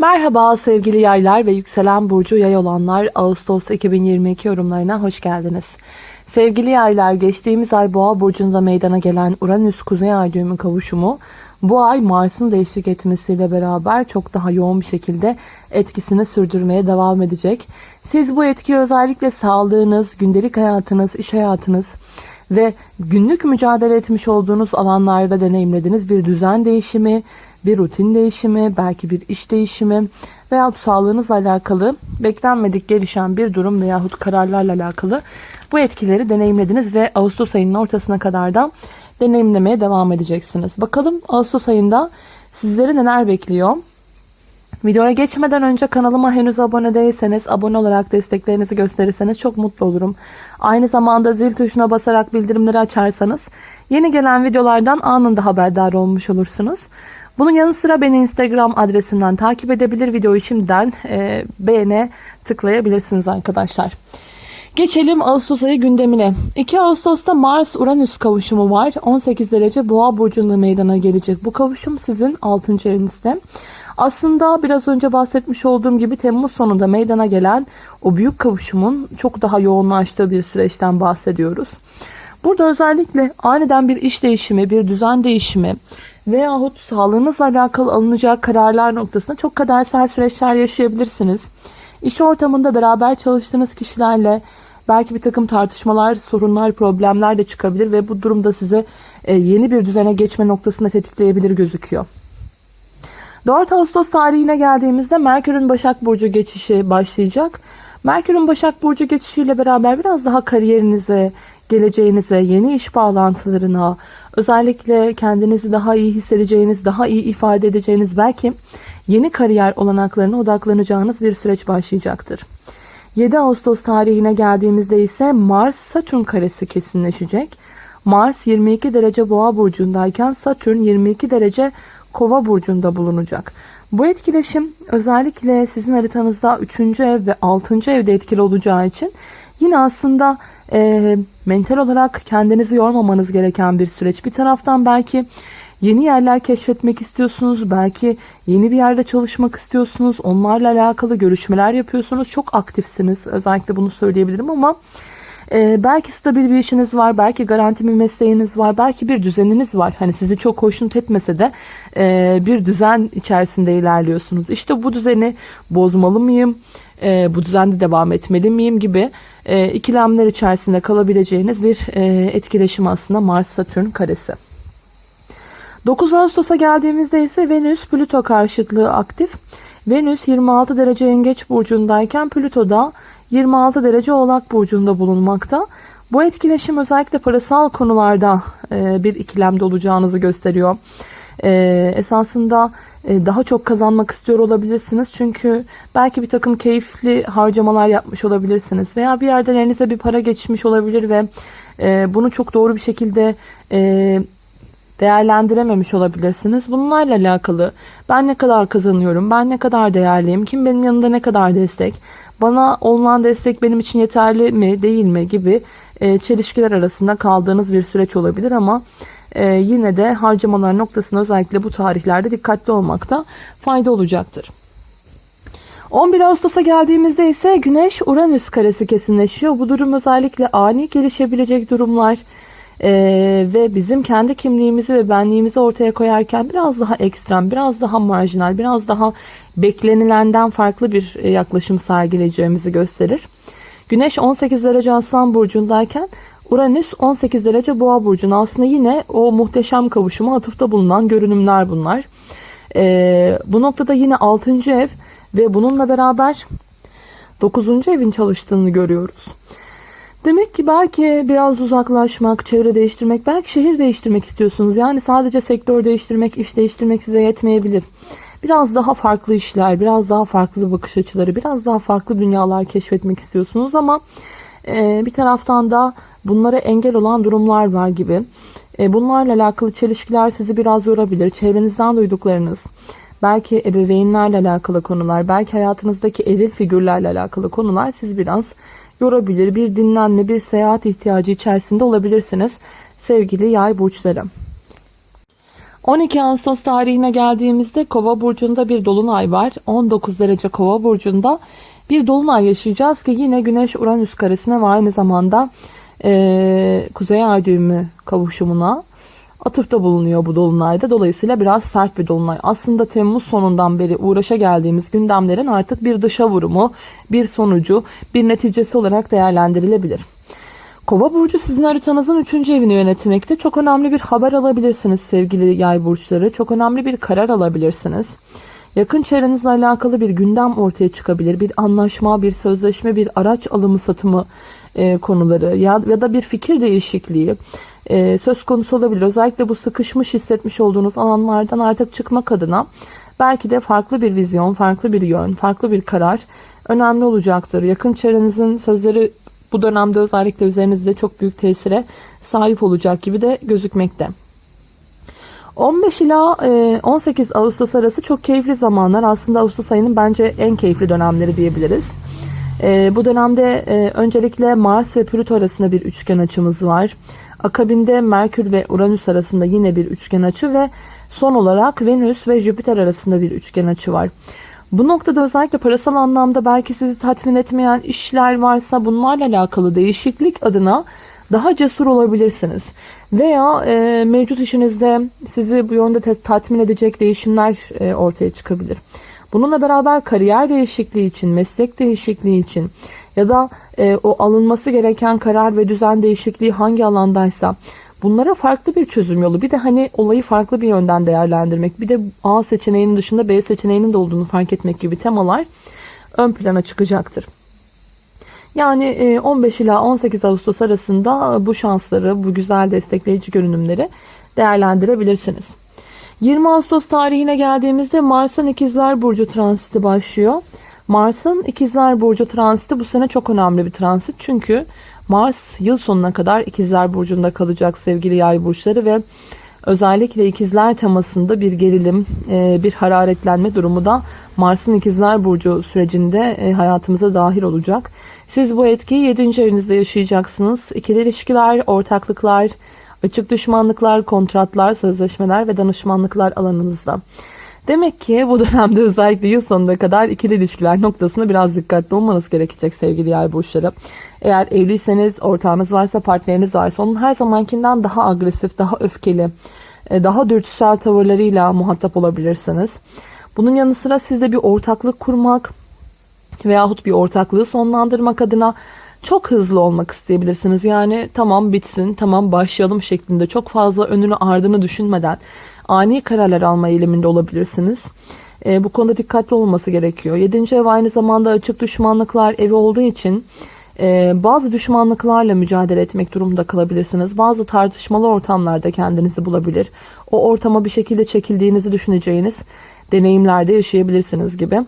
Merhaba sevgili yaylar ve yükselen burcu yay olanlar Ağustos 2022 yorumlarına hoş geldiniz. Sevgili yaylar geçtiğimiz ay boğa burcunda meydana gelen Uranüs kuzey ay düğümü kavuşumu bu ay Mars'ın değişik etmesiyle beraber çok daha yoğun bir şekilde etkisini sürdürmeye devam edecek. Siz bu etkiyi özellikle sağlığınız, gündelik hayatınız, iş hayatınız ve günlük mücadele etmiş olduğunuz alanlarda deneyimlediğiniz bir düzen değişimi, bir rutin değişimi, belki bir iş değişimi veya sağlığınızla alakalı beklenmedik gelişen bir durum veyahut kararlarla alakalı bu etkileri deneyimlediniz ve Ağustos ayının ortasına kadar da deneyimlemeye devam edeceksiniz. Bakalım Ağustos ayında sizleri neler bekliyor? Videoya geçmeden önce kanalıma henüz abone değilseniz abone olarak desteklerinizi gösterirseniz çok mutlu olurum. Aynı zamanda zil tuşuna basarak bildirimleri açarsanız yeni gelen videolardan anında haberdar olmuş olursunuz. Bunun yanı sıra beni Instagram adresimden takip edebilir. Videoyu şimdiden e, beğene tıklayabilirsiniz arkadaşlar. Geçelim Ağustos ayı gündemine. 2 Ağustos'ta Mars-Uranüs kavuşumu var. 18 derece boğa burcunda meydana gelecek. Bu kavuşum sizin 6. evinizde. Aslında biraz önce bahsetmiş olduğum gibi Temmuz sonunda meydana gelen o büyük kavuşumun çok daha yoğunlaştığı bir süreçten bahsediyoruz. Burada özellikle aniden bir iş değişimi, bir düzen değişimi veyahut sağlığınızla alakalı alınacak kararlar noktasında çok kadersel süreçler yaşayabilirsiniz. İş ortamında beraber çalıştığınız kişilerle belki bir takım tartışmalar, sorunlar, problemler de çıkabilir ve bu durumda size yeni bir düzene geçme noktasında tetikleyebilir gözüküyor. 4 Ağustos tarihine geldiğimizde Merkür'ün Başak Burcu geçişi başlayacak. Merkür'ün Başak Burcu geçişiyle beraber biraz daha kariyerinize, geleceğinize, yeni iş bağlantılarına, özellikle kendinizi daha iyi hissedeceğiniz, daha iyi ifade edeceğiniz belki yeni kariyer olanaklarına odaklanacağınız bir süreç başlayacaktır. 7 Ağustos tarihine geldiğimizde ise Mars-Satürn karesi kesinleşecek. Mars 22 derece boğa burcundayken Satürn 22 derece kova burcunda bulunacak. Bu etkileşim özellikle sizin haritanızda 3. ev ve 6. evde etkili olacağı için yine aslında e, mental olarak kendinizi yormamanız gereken bir süreç. Bir taraftan belki yeni yerler keşfetmek istiyorsunuz. Belki yeni bir yerde çalışmak istiyorsunuz. Onlarla alakalı görüşmeler yapıyorsunuz. Çok aktifsiniz. Özellikle bunu söyleyebilirim ama e, belki stabil bir işiniz var. Belki garanti bir mesleğiniz var. Belki bir düzeniniz var. Hani sizi çok hoşnut etmese de e, bir düzen içerisinde ilerliyorsunuz. İşte bu düzeni bozmalı mıyım? E, bu düzende devam etmeli miyim gibi e, ikilemler içerisinde kalabileceğiniz bir e, etkileşim aslında Mars-Satürn karesi. 9 Ağustos'a geldiğimizde ise Venüs Plüto karşıtlığı aktif. Venüs 26 derece yengeç burcundayken Plüto da 26 derece oğlak burcunda bulunmakta. Bu etkileşim özellikle parasal konularda e, bir ikilemde olacağınızı gösteriyor. E, esasında daha çok kazanmak istiyor olabilirsiniz. Çünkü belki bir takım keyifli harcamalar yapmış olabilirsiniz. Veya bir yerden elinize bir para geçmiş olabilir ve e, bunu çok doğru bir şekilde e, değerlendirememiş olabilirsiniz. Bunlarla alakalı ben ne kadar kazanıyorum, ben ne kadar değerliyim, kim benim yanımda ne kadar destek, bana olunan destek benim için yeterli mi değil mi gibi çelişkiler arasında kaldığınız bir süreç olabilir ama e, yine de harcamalar noktasında özellikle bu tarihlerde dikkatli olmakta fayda olacaktır. 11 Ağustos'a geldiğimizde ise Güneş Uranüs karesi kesinleşiyor. Bu durum özellikle ani gelişebilecek durumlar e, ve bizim kendi kimliğimizi ve benliğimizi ortaya koyarken biraz daha ekstrem, biraz daha marjinal, biraz daha beklenilenden farklı bir e, yaklaşım sergileyeceğimizi gösterir. Güneş 18 derece Aslan burcundayken Uranüs 18 derece boğa burcuna aslında yine o muhteşem kavuşuma atıfta bulunan görünümler bunlar. Ee, bu noktada yine 6. ev ve bununla beraber 9. evin çalıştığını görüyoruz. Demek ki belki biraz uzaklaşmak, çevre değiştirmek, belki şehir değiştirmek istiyorsunuz. Yani sadece sektör değiştirmek, iş değiştirmek size yetmeyebilir. Biraz daha farklı işler, biraz daha farklı bakış açıları, biraz daha farklı dünyalar keşfetmek istiyorsunuz ama e, bir taraftan da bunlara engel olan durumlar var gibi. E, bunlarla alakalı çelişkiler sizi biraz yorabilir. Çevrenizden duyduklarınız, belki ebeveynlerle alakalı konular, belki hayatınızdaki eril figürlerle alakalı konular sizi biraz yorabilir. Bir dinlenme, bir seyahat ihtiyacı içerisinde olabilirsiniz sevgili yay burçları. 12 Ağustos tarihine geldiğimizde Kova burcunda bir dolunay var. 19 derece Kova burcunda bir dolunay yaşayacağız ki yine Güneş Uranüs karesine ve aynı zamanda e, Kuzey Ay düğümü kavuşumuna atıfta bulunuyor bu dolunayda. Dolayısıyla biraz sert bir dolunay. Aslında Temmuz sonundan beri uğraşa geldiğimiz gündemlerin artık bir dışa vurumu, bir sonucu, bir neticesi olarak değerlendirilebilir. Kova burcu sizin haritanızın 3. evini yönetmekte. Çok önemli bir haber alabilirsiniz sevgili yay burçları. Çok önemli bir karar alabilirsiniz. Yakın çevrenizle alakalı bir gündem ortaya çıkabilir. Bir anlaşma, bir sözleşme, bir araç alımı satımı e, konuları ya, ya da bir fikir değişikliği e, söz konusu olabilir. Özellikle bu sıkışmış hissetmiş olduğunuz alanlardan artık çıkmak adına belki de farklı bir vizyon, farklı bir yön, farklı bir karar önemli olacaktır. Yakın çevrenizin sözleri bu dönemde özellikle üzerinizde çok büyük tesire sahip olacak gibi de gözükmekte. 15 ila 18 Ağustos arası çok keyifli zamanlar. Aslında Ağustos ayının bence en keyifli dönemleri diyebiliriz. E, bu dönemde e, öncelikle Mars ve Plüto arasında bir üçgen açımız var. Akabinde Merkür ve Uranüs arasında yine bir üçgen açı ve son olarak Venüs ve Jüpiter arasında bir üçgen açı var. Bu noktada özellikle parasal anlamda belki sizi tatmin etmeyen işler varsa bunlarla alakalı değişiklik adına daha cesur olabilirsiniz. Veya e, mevcut işinizde sizi bu yönde tatmin edecek değişimler e, ortaya çıkabilir. Bununla beraber kariyer değişikliği için, meslek değişikliği için ya da e, o alınması gereken karar ve düzen değişikliği hangi alandaysa bunlara farklı bir çözüm yolu. Bir de hani olayı farklı bir yönden değerlendirmek. Bir de A seçeneğinin dışında B seçeneğinin de olduğunu fark etmek gibi temalar ön plana çıkacaktır. Yani 15 ila 18 Ağustos arasında bu şansları, bu güzel destekleyici görünümleri değerlendirebilirsiniz. 20 Ağustos tarihine geldiğimizde Mars'ın İkizler Burcu transiti başlıyor. Mars'ın İkizler Burcu transiti bu sene çok önemli bir transit. Çünkü Mars yıl sonuna kadar İkizler Burcu'nda kalacak sevgili yay burçları ve özellikle İkizler temasında bir gerilim, e, bir hararetlenme durumu da Mars'ın İkizler Burcu sürecinde e, hayatımıza dahil olacak. Siz bu etkiyi 7. evinizde yaşayacaksınız. İkili ilişkiler, ortaklıklar, açık düşmanlıklar, kontratlar, sözleşmeler ve danışmanlıklar alanınızda. Demek ki bu dönemde özellikle yıl sonuna kadar ikili ilişkiler noktasında biraz dikkatli olmanız gerekecek sevgili yay burçları. Eğer evliyseniz, ortağınız varsa, partneriniz varsa onun her zamankinden daha agresif, daha öfkeli, e, daha dürtüsel tavırlarıyla muhatap olabilirsiniz. Bunun yanı sıra sizde bir ortaklık kurmak veyahut bir ortaklığı sonlandırmak adına çok hızlı olmak isteyebilirsiniz. Yani tamam bitsin, tamam başlayalım şeklinde çok fazla önünü ardını düşünmeden ani kararlar alma eğiliminde olabilirsiniz. E, bu konuda dikkatli olması gerekiyor. 7. ev aynı zamanda açık düşmanlıklar evi olduğu için e, bazı düşmanlıklarla mücadele etmek durumunda kalabilirsiniz. Bazı tartışmalı ortamlarda kendinizi bulabilir. O ortama bir şekilde çekildiğinizi düşüneceğiniz deneyimlerde yaşayabilirsiniz gibi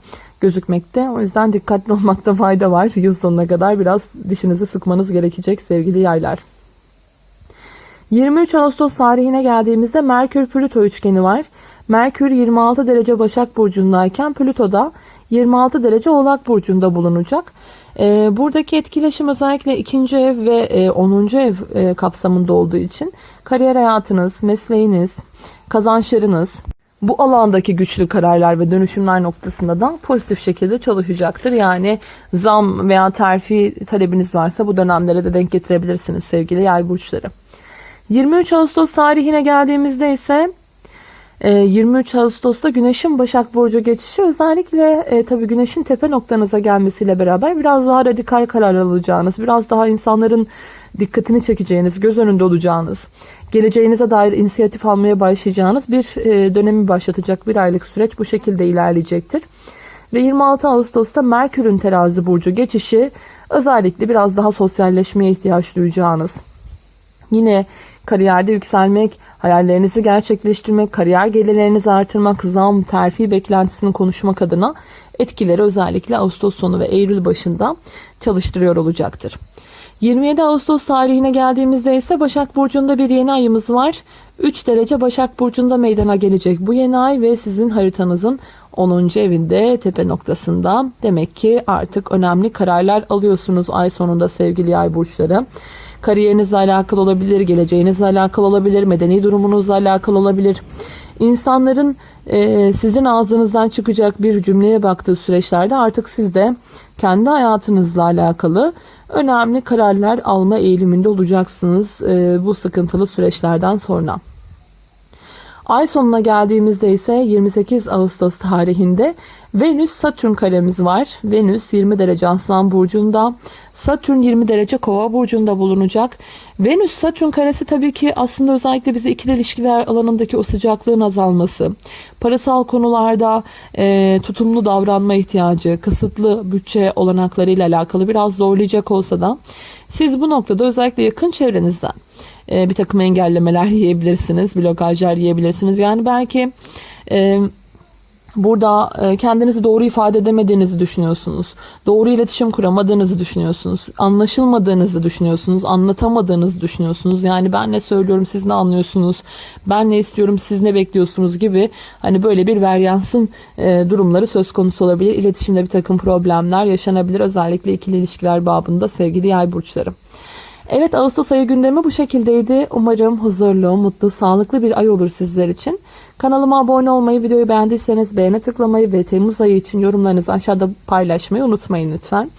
gözükmekte. O yüzden dikkatli olmakta fayda var. Yıl sonuna kadar biraz dişinizi sıkmanız gerekecek sevgili yaylar. 23 Ağustos tarihine geldiğimizde Merkür Plüto üçgeni var. Merkür 26 derece Başak Burcu'ndayken Plüto da 26 derece Oğlak Burcu'nda bulunacak. Ee, buradaki etkileşim özellikle ikinci ev ve e, 10. ev e, kapsamında olduğu için kariyer hayatınız, mesleğiniz, kazançlarınız, bu alandaki güçlü kararlar ve dönüşümler noktasında da pozitif şekilde çalışacaktır. Yani zam veya terfi talebiniz varsa bu dönemlere de denk getirebilirsiniz sevgili yay burçları. 23 Ağustos tarihine geldiğimizde ise 23 e, Ağustos'ta Güneş'in Başak Burcu geçişi özellikle e, tabii Güneş'in tepe noktanıza gelmesiyle beraber biraz daha radikal karar alacağınız, biraz daha insanların dikkatini çekeceğiniz, göz önünde olacağınız, geleceğinize dair inisiyatif almaya başlayacağınız bir e, dönemi başlatacak bir aylık süreç bu şekilde ilerleyecektir. Ve 26 Ağustos'ta Merkür'ün terazi burcu geçişi özellikle biraz daha sosyalleşmeye ihtiyaç duyacağınız, yine kariyerde yükselmek, hayallerinizi gerçekleştirmek, kariyer gelirlerinizi artırmak, zam, terfi beklentisini konuşmak adına etkileri özellikle Ağustos sonu ve Eylül başında çalıştırıyor olacaktır. 27 Ağustos tarihine geldiğimizde ise Başak Burcu'nda bir yeni ayımız var. 3 derece Başak Burcu'nda meydana gelecek bu yeni ay ve sizin haritanızın 10. evinde tepe noktasında. Demek ki artık önemli kararlar alıyorsunuz ay sonunda sevgili ay burçları. Kariyerinizle alakalı olabilir, geleceğinizle alakalı olabilir, medeni durumunuzla alakalı olabilir. insanların e, sizin ağzınızdan çıkacak bir cümleye baktığı süreçlerde artık siz de kendi hayatınızla alakalı önemli kararlar alma eğiliminde olacaksınız e, bu sıkıntılı süreçlerden sonra. Ay sonuna geldiğimizde ise 28 Ağustos tarihinde Venüs Satürn karemiz var. Venüs 20 derece Aslan burcunda, Satürn 20 derece Kova burcunda bulunacak. Venüs Satürn karesi tabii ki aslında özellikle bize ikili ilişkiler alanındaki o sıcaklığın azalması, parasal konularda e, tutumlu davranma ihtiyacı, kısıtlı bütçe olanaklarıyla alakalı biraz zorlayacak olsa da siz bu noktada özellikle yakın çevrenizden e, bir takım engellemeler yiyebilirsiniz, blokajlar yiyebilirsiniz. Yani belki e, burada e, kendinizi doğru ifade edemediğinizi düşünüyorsunuz. Doğru iletişim kuramadığınızı düşünüyorsunuz. Anlaşılmadığınızı düşünüyorsunuz. Anlatamadığınızı düşünüyorsunuz. Yani ben ne söylüyorum siz ne anlıyorsunuz? Ben ne istiyorum siz ne bekliyorsunuz gibi hani böyle bir veryansın e, durumları söz konusu olabilir. İletişimde bir takım problemler yaşanabilir. Özellikle ikili ilişkiler babında sevgili yay burçlarım. Evet Ağustos ayı gündemi bu şekildeydi. Umarım huzurlu, mutlu, sağlıklı bir ay olur sizler için. Kanalıma abone olmayı, videoyu beğendiyseniz beğene tıklamayı ve Temmuz ayı için yorumlarınızı aşağıda paylaşmayı unutmayın lütfen.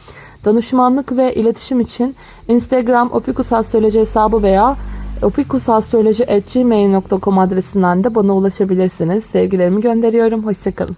Danışmanlık ve iletişim için Instagram opikusastroloji hesabı veya opikusastroloji.gmail.com adresinden de bana ulaşabilirsiniz. Sevgilerimi gönderiyorum. Hoşçakalın.